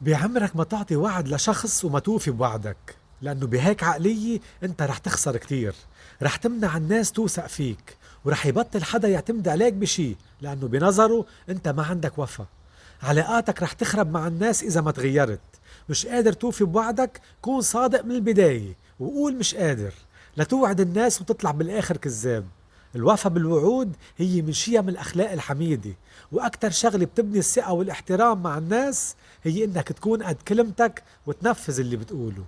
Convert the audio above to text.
بعمرك ما تعطي وعد لشخص وما توفي بوعدك لأنه بهيك عقلية أنت رح تخسر كتير. رح تمنع الناس توثق فيك ورح يبطل حدا يعتمد عليك بشي لأنه بنظره أنت ما عندك وفا. علاقاتك رح تخرب مع الناس إذا ما تغيرت. مش قادر توفي بوعدك كون صادق من البداية وقول مش قادر. لا توعد الناس وتطلع بالآخر كذاب. الوفا بالوعود هي من شيم الأخلاق الحميدة. وأكتر شغلة بتبني الثقة والإحترام مع الناس هي إنك تكون قد كلمتك وتنفذ اللي بتقوله.